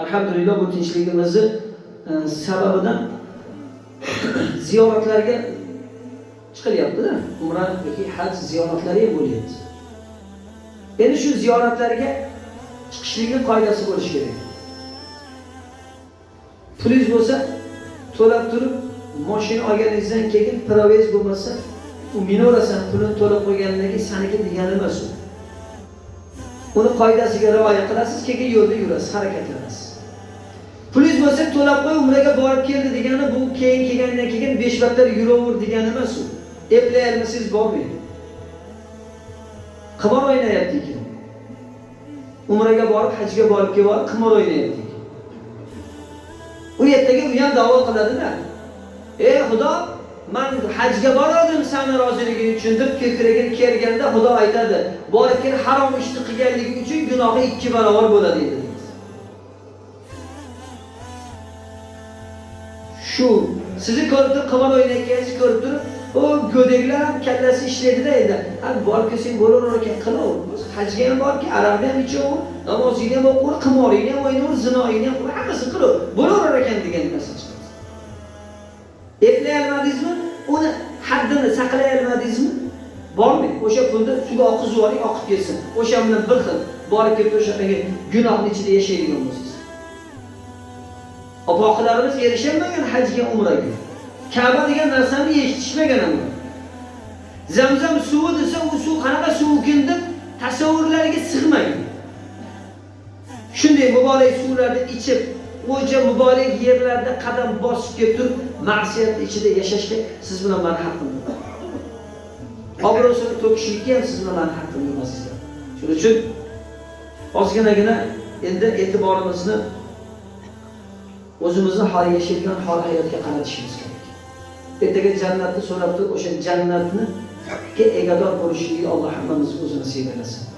alhamdulillah bu tinchligimizni e, sababidan ziyoratlarga chiqilyapti-da. Umra yoki haj ziyoratlari ham bo'lyapti. Endi shu ziyoratlarga chiqishlikning qoidasi bo'lishi kerak. Pulingiz bo'lsa, to'lab turib, moshina olganingizdan keyin provez bo'lmasa, u minораsan pulini to'lab qo'ygandan keyin saniki degani emas u. Uni qoidasiga rioya qilasiz, keyin yo'lda yurasiz, harakatlanasiz. Pulingiz bo'lsa, to'lab qo'y, umraga borib keldi degani bu keyin kelgandan keyin 5 vaqtlar yuraver degani emas u. eplayolmasangiz bormaydi. Qimor o'ynayapti ekan. Umraga borib, hajga borib kelib, qimor o'ynayapti. U yerdagi u ham da'vo qiladida Ey Xudo, men hajga borardim sani roziliging uchun deb ko'kragini kelganda Xudo aytadi, borib kel harom ishni qilganligi uchun gunohi ikki barobar bo'ladi dedi. Shu sizni ko'rib turib qimor o'ynayotganingizni ko'rib turib, u go'daklar ham kallasi ishlaydida endi. Ha, borib kelsang bo'laver ekan, qilaver. Hajga ham borki, arabni ham ichaver, namozingni ham o'qiver qimoringni ham o'ynaver, zinoingni ham qilaver hammasini qilaver. bo'laverar ekan degan narsa chiqadi. Eplay olmadingizmi? Uni haddini saqlay olmadingizmi? Bormi? O'sha pulni suvga oqizib yuboring, oqib ketsin. O'sha bilan bir xil borib kelib o'shaqaga gunohni ichida yashaydigan bo'lsangiz. Opoqilarimiz erishaolmagan hajga, umraga. Ka'ba degan narsani eshitishmagan ham. Zamzam suvi desa, u suv qanaqa suv ekan deb tasavvurlariga sig'magan. Shunday muborak suvlarni ichib, o'ja muborak yerlarda qadam bosib kelib turib, ma'siyat ichida yashashga siz bilan men haqqim bor. Obro'sini to'kishlikka ham siz bilan men haqqim emas. Shuning uchun ozginagina endi e'tiborimizni o'zimizni hol yashaydigan hol hayotga qaratishimiz kerak. Ertaga jannatni so'rab turib, o'sha jannatni egador bo'lishligi Alloh hammamizga o'zi nasib.